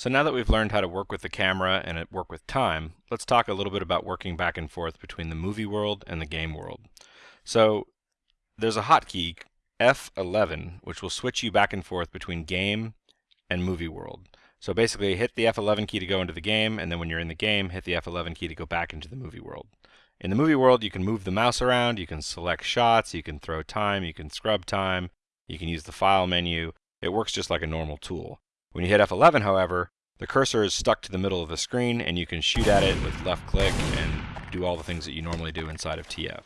So now that we've learned how to work with the camera and work with time, let's talk a little bit about working back and forth between the movie world and the game world. So there's a hotkey, F11, which will switch you back and forth between game and movie world. So basically hit the F11 key to go into the game, and then when you're in the game, hit the F11 key to go back into the movie world. In the movie world, you can move the mouse around, you can select shots, you can throw time, you can scrub time, you can use the file menu. It works just like a normal tool. When you hit F11, however, the cursor is stuck to the middle of the screen and you can shoot at it with left click and do all the things that you normally do inside of TF.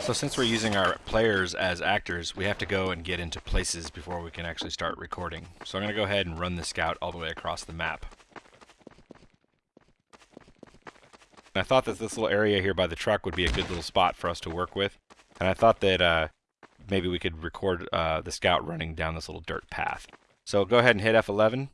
So since we're using our players as actors, we have to go and get into places before we can actually start recording. So I'm going to go ahead and run the scout all the way across the map. I thought that this little area here by the truck would be a good little spot for us to work with. And I thought that uh, maybe we could record uh, the scout running down this little dirt path. So go ahead and hit F11.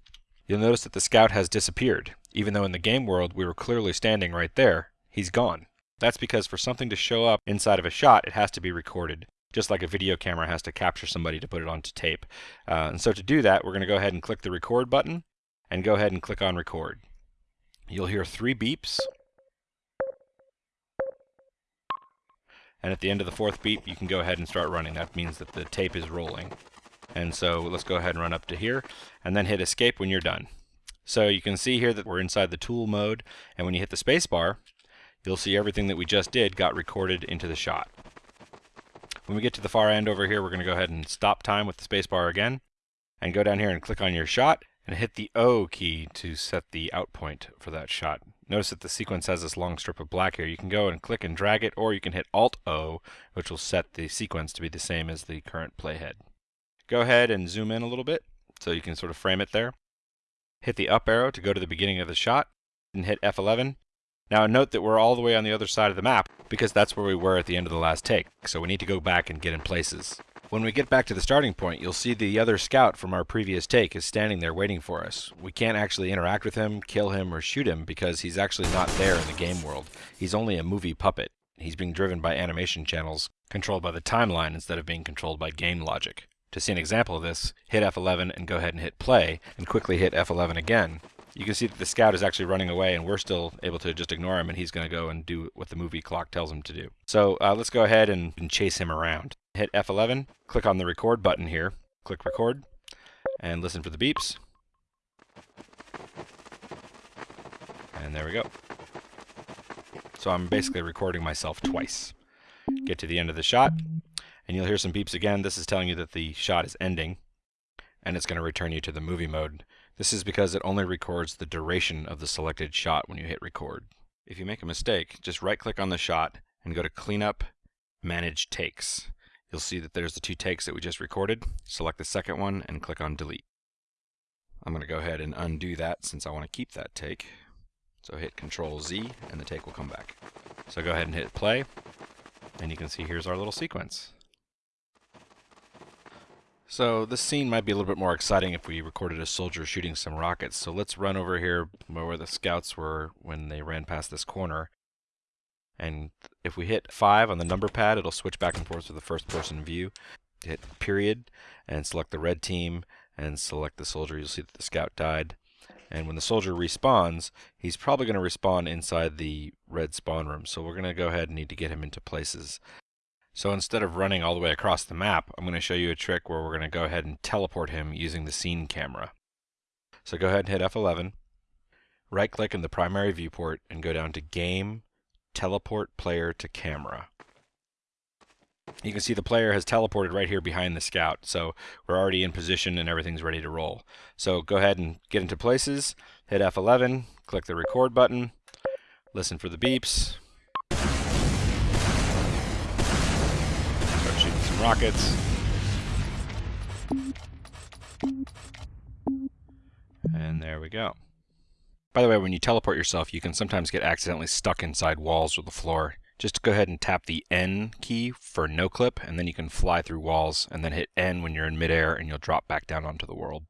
You'll notice that the scout has disappeared. Even though in the game world we were clearly standing right there, he's gone. That's because for something to show up inside of a shot, it has to be recorded, just like a video camera has to capture somebody to put it onto tape. Uh, and so to do that, we're going to go ahead and click the record button and go ahead and click on record. You'll hear three beeps. And at the end of the fourth beep, you can go ahead and start running. That means that the tape is rolling. And so let's go ahead and run up to here and then hit escape when you're done. So you can see here that we're inside the tool mode and when you hit the spacebar, you'll see everything that we just did got recorded into the shot. When we get to the far end over here, we're going to go ahead and stop time with the spacebar again and go down here and click on your shot and hit the O key to set the out point for that shot. Notice that the sequence has this long strip of black here. You can go and click and drag it or you can hit Alt O which will set the sequence to be the same as the current playhead. Go ahead and zoom in a little bit so you can sort of frame it there. Hit the up arrow to go to the beginning of the shot and hit F11. Now note that we're all the way on the other side of the map because that's where we were at the end of the last take. So we need to go back and get in places. When we get back to the starting point, you'll see the other scout from our previous take is standing there waiting for us. We can't actually interact with him, kill him, or shoot him because he's actually not there in the game world. He's only a movie puppet. He's being driven by animation channels controlled by the timeline instead of being controlled by game logic. To see an example of this, hit F11 and go ahead and hit play, and quickly hit F11 again. You can see that the scout is actually running away, and we're still able to just ignore him, and he's going to go and do what the movie clock tells him to do. So uh, let's go ahead and, and chase him around. Hit F11, click on the record button here, click record, and listen for the beeps. And there we go. So I'm basically recording myself twice. Get to the end of the shot, and you'll hear some beeps again. This is telling you that the shot is ending and it's going to return you to the movie mode. This is because it only records the duration of the selected shot when you hit record. If you make a mistake, just right click on the shot and go to cleanup manage takes. You'll see that there's the two takes that we just recorded. Select the second one and click on delete. I'm going to go ahead and undo that since I want to keep that take. So hit Control Z and the take will come back. So go ahead and hit play and you can see here's our little sequence. So this scene might be a little bit more exciting if we recorded a soldier shooting some rockets. So let's run over here where the scouts were when they ran past this corner. And if we hit 5 on the number pad, it'll switch back and forth to the first person view. Hit period and select the red team and select the soldier. You'll see that the scout died. And when the soldier respawns, he's probably going to respawn inside the red spawn room. So we're going to go ahead and need to get him into places. So instead of running all the way across the map, I'm going to show you a trick where we're going to go ahead and teleport him using the scene camera. So go ahead and hit F11, right click in the primary viewport and go down to Game, Teleport Player to Camera. You can see the player has teleported right here behind the scout, so we're already in position and everything's ready to roll. So go ahead and get into places, hit F11, click the record button, listen for the beeps, rockets. And there we go. By the way, when you teleport yourself, you can sometimes get accidentally stuck inside walls or the floor. Just go ahead and tap the N key for no clip, and then you can fly through walls, and then hit N when you're in midair, and you'll drop back down onto the world.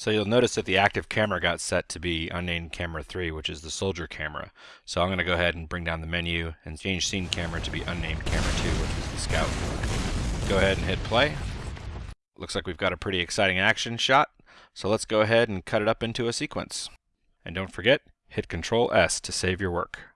So you'll notice that the active camera got set to be unnamed camera 3, which is the soldier camera. So I'm going to go ahead and bring down the menu and change scene camera to be unnamed camera 2, which is the scout. Go ahead and hit play. Looks like we've got a pretty exciting action shot. So let's go ahead and cut it up into a sequence. And don't forget, hit Control S to save your work.